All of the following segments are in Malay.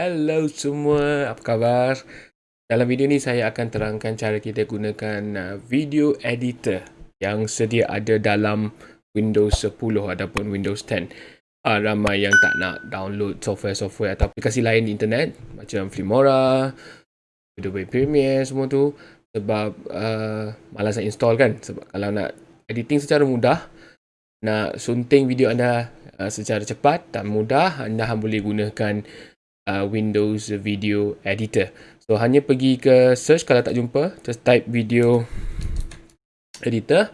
Hello semua, apa khabar? Dalam video ni saya akan terangkan cara kita gunakan uh, video editor yang sedia ada dalam Windows 10 ataupun Windows 10. Uh, ramai yang tak nak download software-software atau aplikasi lain di internet macam Filmora, Adobe Premiere semua tu sebab uh, malas nak install kan sebab kalau nak editing secara mudah nak sunting video anda uh, secara cepat dan mudah anda boleh gunakan uh, Windows Video Editor. So hanya pergi ke search kalau tak jumpa, just type video editor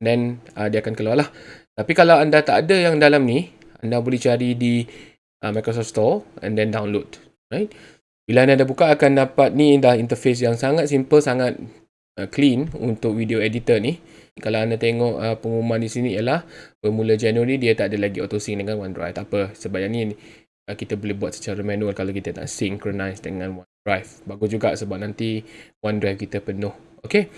then uh, dia akan keluar lah. Tapi kalau anda tak ada yang dalam ni, anda boleh cari di uh, Microsoft Store and then download. Right? Bila anda buka akan dapat ni dah interface yang sangat simple, sangat uh, clean untuk video editor ni. Kalau anda tengok uh, pengumuman di sini ialah bermula Januari dia tak ada lagi auto sync dengan OneDrive. Tak apa, sebab yang ni kita boleh buat secara manual kalau kita nak synchronize dengan OneDrive. Bagus juga sebab nanti OneDrive kita penuh. Okay.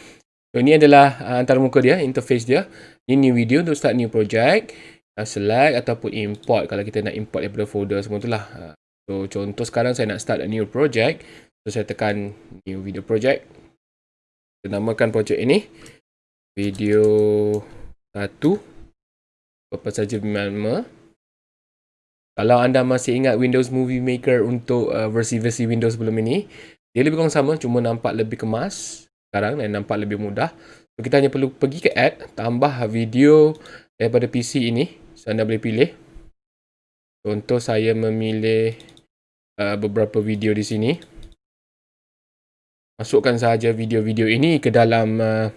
So ini adalah uh, antara muka dia, interface dia. Ini new video untuk start new project. Uh, select ataupun import kalau kita nak import daripada folder semua tu lah. Uh, so contoh sekarang saya nak start a new project. So saya tekan new video project. Kita namakan project ini video 1 apa saja nama kalau anda masih ingat Windows Movie Maker untuk uh, versi-versi uh, Windows sebelum ini dia lebih kurang sama cuma nampak lebih kemas sekarang dan nampak lebih mudah. So, kita hanya perlu pergi ke add tambah video daripada PC ini so anda boleh pilih. Contoh saya memilih uh, beberapa video di sini. Masukkan sahaja video-video ini ke dalam uh,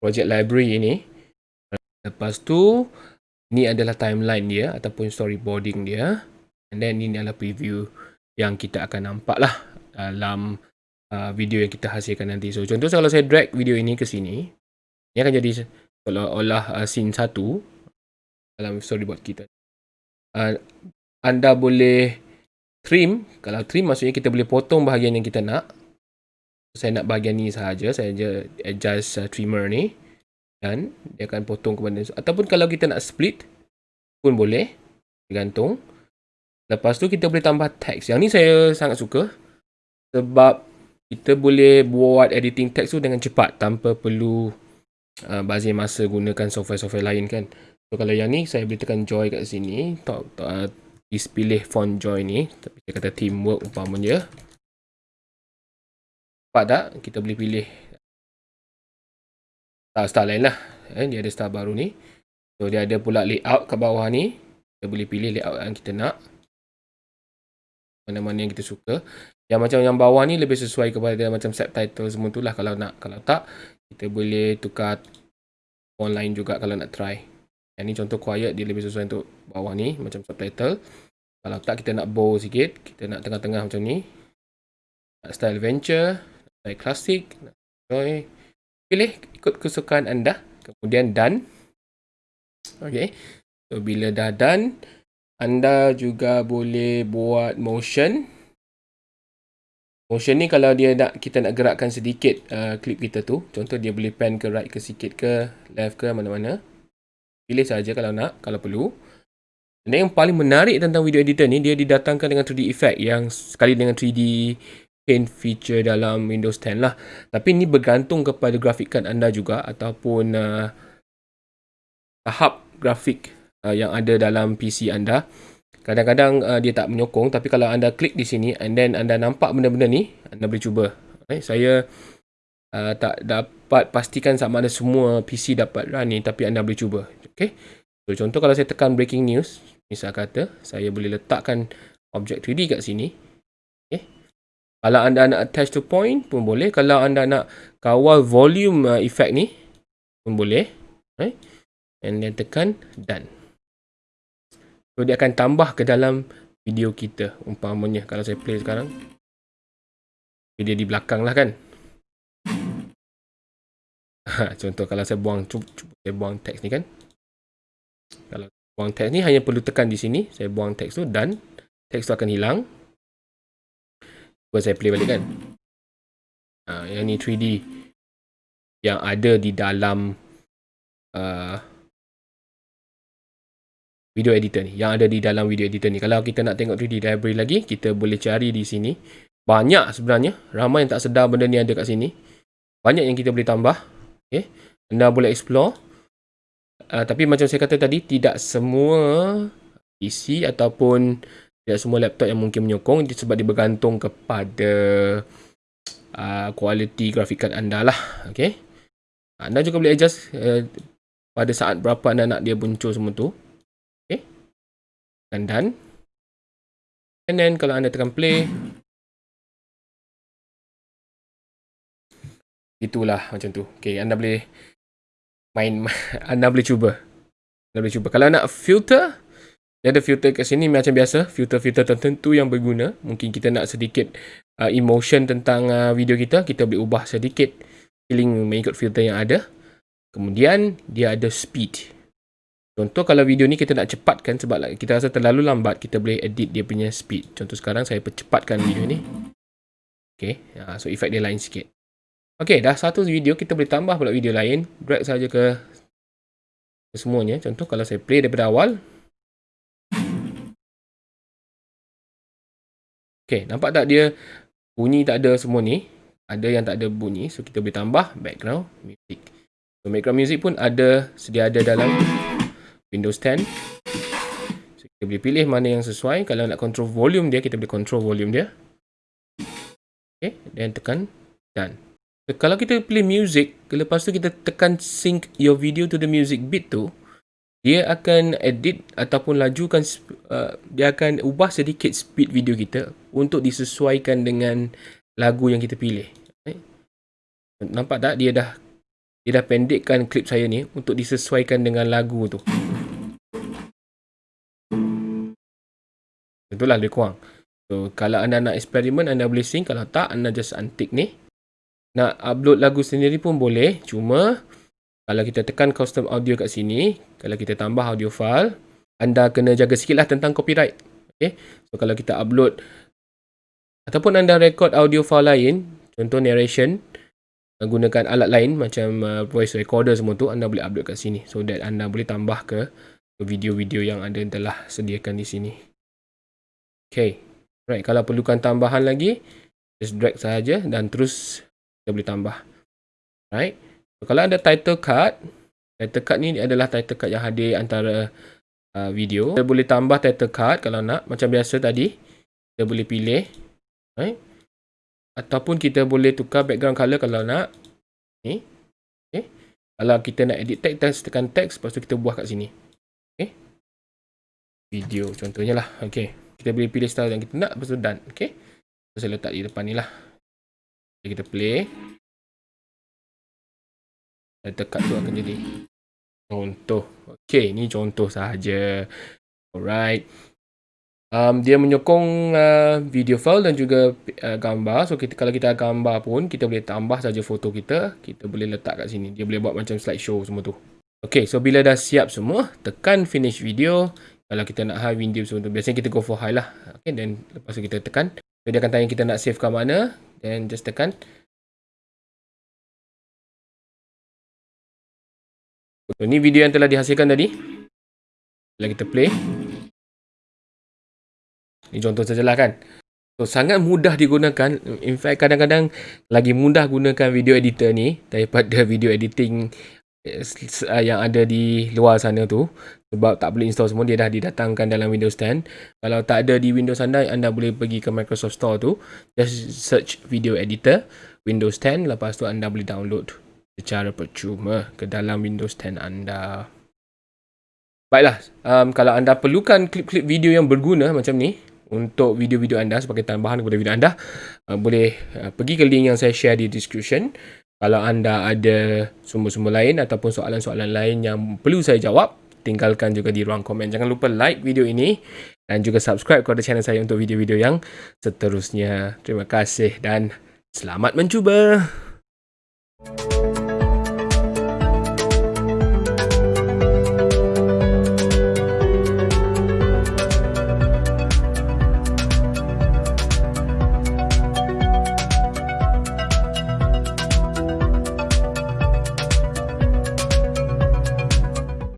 project library ini. Lepas tu, ni adalah timeline dia ataupun storyboarding dia. And then ini adalah preview yang kita akan nampak lah dalam uh, video yang kita hasilkan nanti. So, contoh kalau saya drag video ini ke sini, ini akan jadi seolah-olah uh, scene satu dalam storyboard kita. Uh, anda boleh trim. Kalau trim maksudnya kita boleh potong bahagian yang kita nak saya nak bahagian ni sahaja saya adjust uh, trimmer ni dan dia akan potong ke mana ataupun kalau kita nak split pun boleh. Tergantung. Lepas tu kita boleh tambah text yang ni saya sangat suka. Sebab kita boleh buat editing text tu dengan cepat tanpa perlu uh, bazir masa gunakan software-software lain kan? So kalau yang ni saya boleh tekan joy kat sini. Tak, tak, uh, pilih font joy ni. Tapi saya kata teamwork umpamanya. Nampak tak? Kita boleh pilih star-star lain lah. Eh, dia ada star baru ni. So, dia ada pula layout kat bawah ni. Kita boleh pilih layout yang kita nak. Mana-mana yang kita suka. Yang macam yang bawah ni lebih sesuai kepada macam subtitle semua tu lah kalau nak. Kalau tak, kita boleh tukar online juga kalau nak try. Yang ni contoh quiet, dia lebih sesuai untuk bawah ni macam subtitle. Kalau tak, kita nak bold sikit. Kita nak tengah-tengah macam ni. style adventure saya klasik okay. Pilih ikut kesukaan anda. Kemudian done okey. So bila dah done anda juga boleh buat motion. Motion ni kalau dia nak kita nak gerakkan sedikit uh, clip kita tu. Contoh dia boleh pan ke right ke sikit ke left ke mana-mana. Pilih saja kalau nak kalau perlu. Dan yang paling menarik tentang video editor ni dia didatangkan dengan 3D effect yang sekali dengan 3D paint feature dalam Windows 10 lah. Tapi ini bergantung kepada grafik card anda juga ataupun uh, tahap grafik uh, yang ada dalam PC anda. Kadang-kadang uh, dia tak menyokong tapi kalau anda klik di sini and then anda nampak benda-benda ni, anda boleh cuba. Okay, saya uh, tak dapat pastikan sama ada semua PC dapat run ni tapi anda boleh cuba. Okay. So, contoh kalau saya tekan breaking news, misal kata, saya boleh letakkan objek 3D kat sini. Kalau anda nak attach to point pun boleh. Kalau anda nak kawal volume uh, effect ni pun boleh. Right? And then tekan done. So dia akan tambah ke dalam video kita. Umpamanya kalau saya play sekarang. Dia di belakang lah kan. Contoh kalau saya buang, cuba saya buang teks ni kan. Kalau buang teks ni hanya perlu tekan di sini. Saya buang teks tu dan teks tu akan hilang. Cuba saya play balik kan. Ha, yang ni 3D. Yang ada di dalam uh, video editor ni. Yang ada di dalam video editor ni. Kalau kita nak tengok 3D library lagi kita boleh cari di sini. Banyak sebenarnya. Ramai yang tak sedar benda ni ada kat sini. Banyak yang kita boleh tambah. Okay. anda boleh explore. Uh, tapi macam saya kata tadi tidak semua PC ataupun tidak semua laptop yang mungkin menyokong sebab dia bergantung kepada uh, kualiti grafik card anda lah. Okay. anda juga boleh adjust uh, pada saat berapa anda nak dia muncul semua tu. Dan done and then kalau anda tekan play itulah macam tu. Okay, anda boleh main anda boleh cuba. Anda boleh cuba. Kalau nak filter dia ada filter kat sini macam biasa filter-filter tertentu yang berguna mungkin kita nak sedikit uh, emotion tentang uh, video kita kita boleh ubah sedikit feeling mengikut filter yang ada kemudian dia ada speed Contoh kalau video ni kita nak cepatkan sebab kita rasa terlalu lambat, kita boleh edit dia punya speed. Contoh sekarang saya percepatkan video ni. Okay, ya, so efek dia lain sikit. Okay, dah satu video, kita boleh tambah pula video lain. Drag saja ke, ke semuanya. Contoh kalau saya play daripada awal. Okay, nampak tak dia bunyi tak ada semua ni. Ada yang tak ada bunyi, so kita boleh tambah background music. So background music pun ada, sedia ada dalam Windows 10 so, kita boleh pilih mana yang sesuai kalau nak control volume dia kita boleh control volume dia ok dan tekan done so, kalau kita pilih music lepas tu kita tekan sync your video to the music beat tu dia akan edit ataupun lajukan uh, dia akan ubah sedikit speed video kita untuk disesuaikan dengan lagu yang kita pilih okay. nampak tak dia dah dia dah pendekkan klip saya ni untuk disesuaikan dengan lagu tu. Itulah lebih kurang. So, kalau anda nak eksperimen, anda boleh sync. Kalau tak, anda just untick ni. Nak upload lagu sendiri pun boleh. Cuma, kalau kita tekan custom audio kat sini, kalau kita tambah audio file, anda kena jaga sikit lah tentang copyright. Okay? So, kalau kita upload ataupun anda record audio file lain, contoh narration, gunakan alat lain macam uh, voice recorder semua tu anda boleh upload kat sini so that anda boleh tambah ke video-video yang anda telah sediakan di sini okay right kalau perlukan tambahan lagi just drag saja dan terus kita boleh tambah right kalau ada title card title card ni adalah title card yang hadir antara uh, video kita boleh tambah title card kalau nak macam biasa tadi kita boleh pilih right Ataupun kita boleh tukar background color kalau nak. Ni. Okay. Kalau kita nak edit text, tekan text. Lepas tu kita buah kat sini. Okay. Video contohnya lah. Okay. Kita boleh pilih style yang kita nak. Lepas tu done. Okay. So, saya letak di depan ni lah. Kita play. Dan tekat tu akan jadi contoh. Okay. Ni contoh sahaja. Alright um, dia menyokong uh, video file dan juga uh, gambar. So kita kalau kita gambar pun kita boleh tambah saja foto kita, kita boleh letak kat sini. Dia boleh buat macam slideshow semua tu. Okay, so bila dah siap semua, tekan finish video. Kalau kita nak high video semua tu, biasanya kita go for high lah. Okay, then lepas tu kita tekan. So dia akan tanya kita nak save ke mana. Then just tekan. So ni video yang telah dihasilkan tadi. Bila kita play. Ini contoh sajalah kan. So, sangat mudah digunakan. In fact, kadang-kadang lagi mudah gunakan video editor ni daripada video editing eh, yang ada di luar sana tu. Sebab tak boleh install semua, dia dah didatangkan dalam Windows 10. Kalau tak ada di Windows anda, anda boleh pergi ke Microsoft Store tu. Just search video editor, Windows 10. Lepas tu anda boleh download secara percuma ke dalam Windows 10 anda. Baiklah, um, kalau anda perlukan klip-klip video yang berguna macam ni, untuk video-video anda sebagai tambahan kepada video anda uh, boleh uh, pergi ke link yang saya share di description. Kalau anda ada sumber-sumber lain ataupun soalan-soalan lain yang perlu saya jawab tinggalkan juga di ruang komen. Jangan lupa like video ini dan juga subscribe kepada channel saya untuk video-video yang seterusnya. Terima kasih dan selamat mencuba